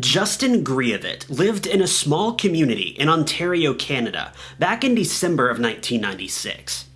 Justin Greavette lived in a small community in Ontario, Canada, back in December of 1996.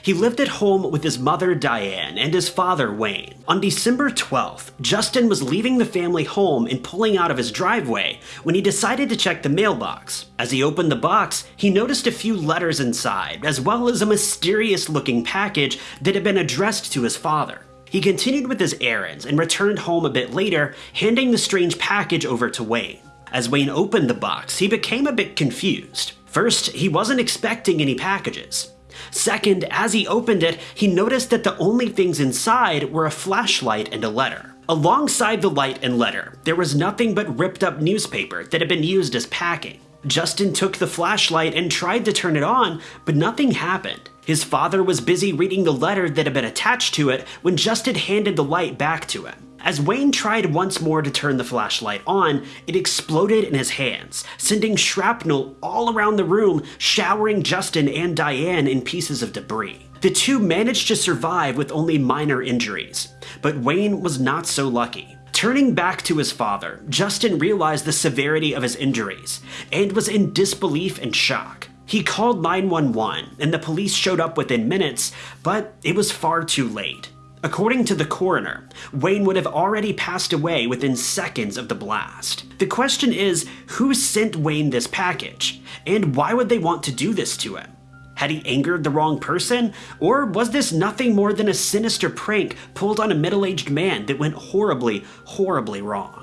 He lived at home with his mother Diane and his father Wayne. On December 12th, Justin was leaving the family home and pulling out of his driveway when he decided to check the mailbox. As he opened the box, he noticed a few letters inside, as well as a mysterious looking package that had been addressed to his father. He continued with his errands and returned home a bit later, handing the strange package over to Wayne. As Wayne opened the box, he became a bit confused. First, he wasn't expecting any packages. Second, as he opened it, he noticed that the only things inside were a flashlight and a letter. Alongside the light and letter, there was nothing but ripped up newspaper that had been used as packing. Justin took the flashlight and tried to turn it on, but nothing happened. His father was busy reading the letter that had been attached to it when Justin handed the light back to him. As Wayne tried once more to turn the flashlight on, it exploded in his hands, sending shrapnel all around the room, showering Justin and Diane in pieces of debris. The two managed to survive with only minor injuries, but Wayne was not so lucky. Turning back to his father, Justin realized the severity of his injuries and was in disbelief and shock. He called 911 and the police showed up within minutes, but it was far too late. According to the coroner, Wayne would have already passed away within seconds of the blast. The question is, who sent Wayne this package? And why would they want to do this to him? Had he angered the wrong person? Or was this nothing more than a sinister prank pulled on a middle-aged man that went horribly, horribly wrong?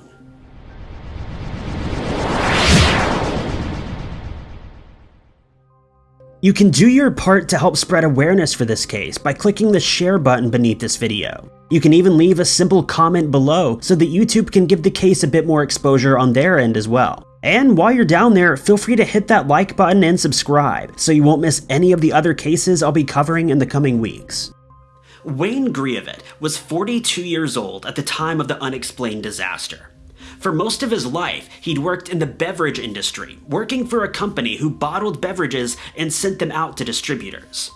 You can do your part to help spread awareness for this case by clicking the share button beneath this video. You can even leave a simple comment below so that YouTube can give the case a bit more exposure on their end as well. And while you're down there, feel free to hit that like button and subscribe so you won't miss any of the other cases I'll be covering in the coming weeks. Wayne Greavette was 42 years old at the time of the unexplained disaster. For most of his life, he'd worked in the beverage industry, working for a company who bottled beverages and sent them out to distributors.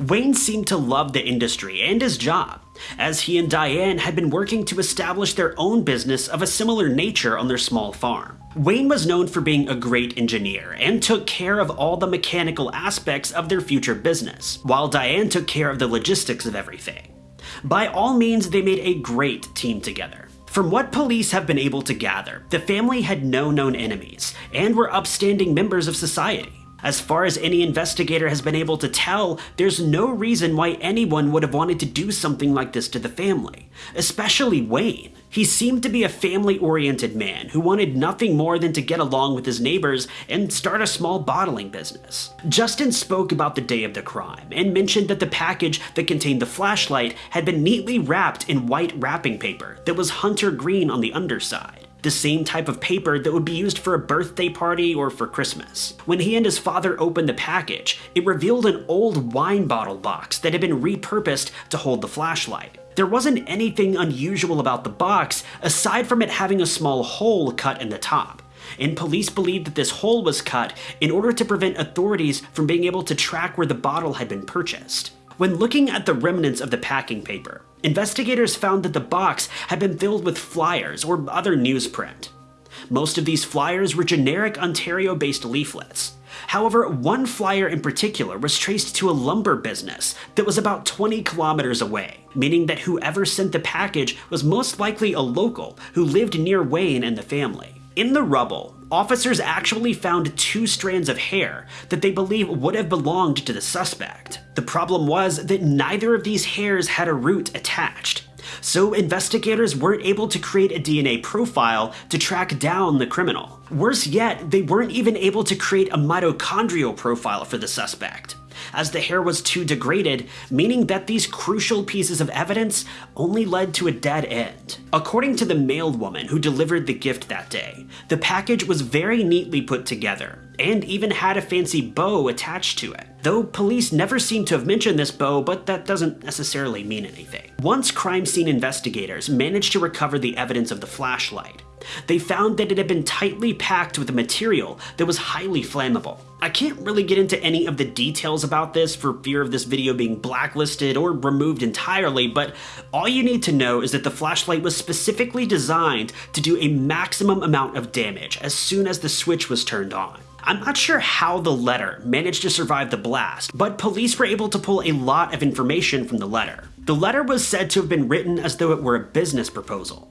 Wayne seemed to love the industry and his job, as he and Diane had been working to establish their own business of a similar nature on their small farm. Wayne was known for being a great engineer and took care of all the mechanical aspects of their future business, while Diane took care of the logistics of everything. By all means, they made a great team together. From what police have been able to gather, the family had no known enemies and were upstanding members of society. As far as any investigator has been able to tell, there's no reason why anyone would have wanted to do something like this to the family, especially Wayne. He seemed to be a family-oriented man who wanted nothing more than to get along with his neighbors and start a small bottling business. Justin spoke about the day of the crime and mentioned that the package that contained the flashlight had been neatly wrapped in white wrapping paper that was hunter green on the underside the same type of paper that would be used for a birthday party or for Christmas. When he and his father opened the package, it revealed an old wine bottle box that had been repurposed to hold the flashlight. There wasn't anything unusual about the box aside from it having a small hole cut in the top and police believed that this hole was cut in order to prevent authorities from being able to track where the bottle had been purchased. When looking at the remnants of the packing paper, investigators found that the box had been filled with flyers or other newsprint. Most of these flyers were generic Ontario-based leaflets. However, one flyer in particular was traced to a lumber business that was about 20 kilometers away, meaning that whoever sent the package was most likely a local who lived near Wayne and the family. In the rubble, officers actually found two strands of hair that they believe would have belonged to the suspect. The problem was that neither of these hairs had a root attached, so investigators weren't able to create a DNA profile to track down the criminal. Worse yet, they weren't even able to create a mitochondrial profile for the suspect as the hair was too degraded, meaning that these crucial pieces of evidence only led to a dead end. According to the mailed woman who delivered the gift that day, the package was very neatly put together, and even had a fancy bow attached to it. Though police never seem to have mentioned this bow, but that doesn't necessarily mean anything. Once crime scene investigators managed to recover the evidence of the flashlight, they found that it had been tightly packed with a material that was highly flammable. I can't really get into any of the details about this for fear of this video being blacklisted or removed entirely, but all you need to know is that the flashlight was specifically designed to do a maximum amount of damage as soon as the switch was turned on. I'm not sure how the letter managed to survive the blast, but police were able to pull a lot of information from the letter. The letter was said to have been written as though it were a business proposal.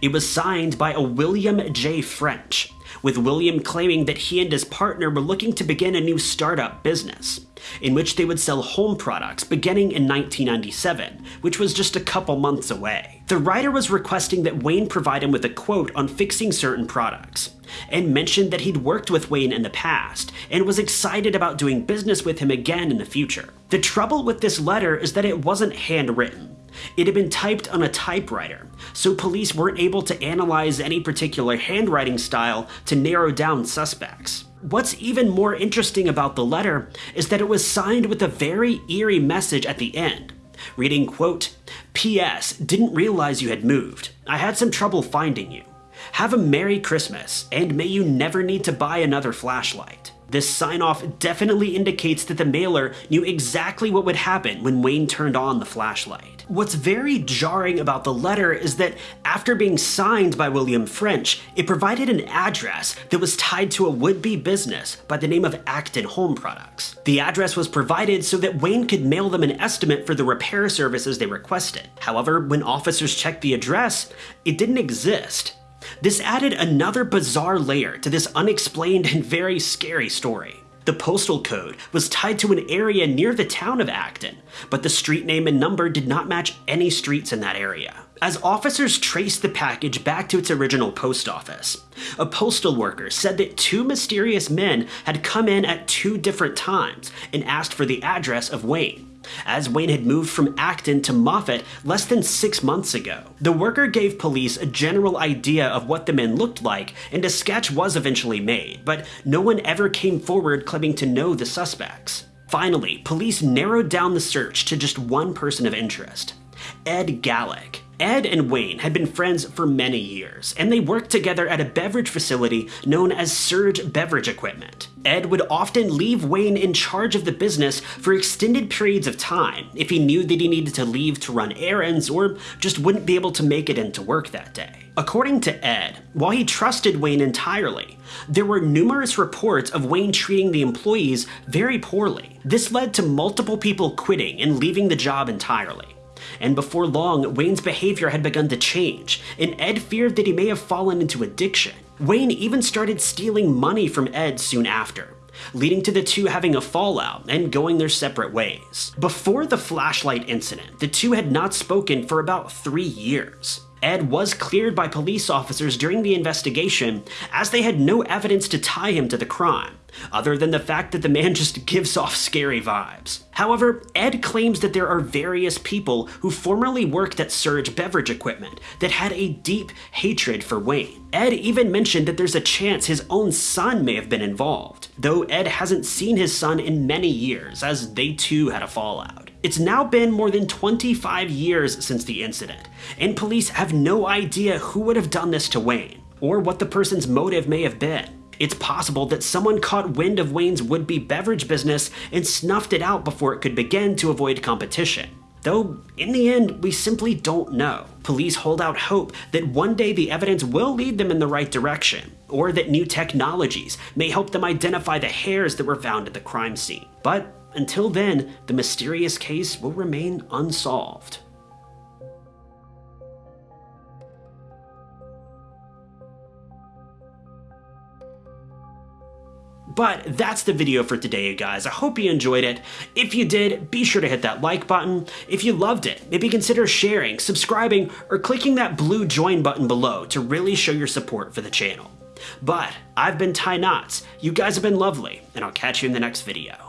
It was signed by a William J. French, with William claiming that he and his partner were looking to begin a new startup business, in which they would sell home products beginning in 1997, which was just a couple months away. The writer was requesting that Wayne provide him with a quote on fixing certain products, and mentioned that he'd worked with Wayne in the past, and was excited about doing business with him again in the future. The trouble with this letter is that it wasn't handwritten, it had been typed on a typewriter, so police weren't able to analyze any particular handwriting style to narrow down suspects. What's even more interesting about the letter is that it was signed with a very eerie message at the end, reading, quote, P.S. Didn't realize you had moved. I had some trouble finding you. Have a Merry Christmas, and may you never need to buy another flashlight. This sign-off definitely indicates that the mailer knew exactly what would happen when Wayne turned on the flashlight. What's very jarring about the letter is that after being signed by William French, it provided an address that was tied to a would-be business by the name of Acton Home Products. The address was provided so that Wayne could mail them an estimate for the repair services they requested. However, when officers checked the address, it didn't exist. This added another bizarre layer to this unexplained and very scary story. The postal code was tied to an area near the town of Acton, but the street name and number did not match any streets in that area. As officers traced the package back to its original post office, a postal worker said that two mysterious men had come in at two different times and asked for the address of Wayne as Wayne had moved from Acton to Moffat less than six months ago. The worker gave police a general idea of what the men looked like, and a sketch was eventually made, but no one ever came forward claiming to know the suspects. Finally, police narrowed down the search to just one person of interest, Ed Gallick. Ed and Wayne had been friends for many years, and they worked together at a beverage facility known as Surge Beverage Equipment. Ed would often leave Wayne in charge of the business for extended periods of time if he knew that he needed to leave to run errands or just wouldn't be able to make it into work that day. According to Ed, while he trusted Wayne entirely, there were numerous reports of Wayne treating the employees very poorly. This led to multiple people quitting and leaving the job entirely and before long, Wayne's behavior had begun to change, and Ed feared that he may have fallen into addiction. Wayne even started stealing money from Ed soon after, leading to the two having a fallout and going their separate ways. Before the flashlight incident, the two had not spoken for about three years. Ed was cleared by police officers during the investigation as they had no evidence to tie him to the crime other than the fact that the man just gives off scary vibes. However, Ed claims that there are various people who formerly worked at Surge Beverage Equipment that had a deep hatred for Wayne. Ed even mentioned that there's a chance his own son may have been involved, though Ed hasn't seen his son in many years, as they too had a fallout. It's now been more than 25 years since the incident, and police have no idea who would have done this to Wayne, or what the person's motive may have been. It's possible that someone caught wind of Wayne's would-be beverage business and snuffed it out before it could begin to avoid competition. Though, in the end, we simply don't know. Police hold out hope that one day the evidence will lead them in the right direction, or that new technologies may help them identify the hairs that were found at the crime scene. But until then, the mysterious case will remain unsolved. But that's the video for today, you guys. I hope you enjoyed it. If you did, be sure to hit that like button. If you loved it, maybe consider sharing, subscribing, or clicking that blue join button below to really show your support for the channel. But I've been Ty Knotts, you guys have been lovely, and I'll catch you in the next video.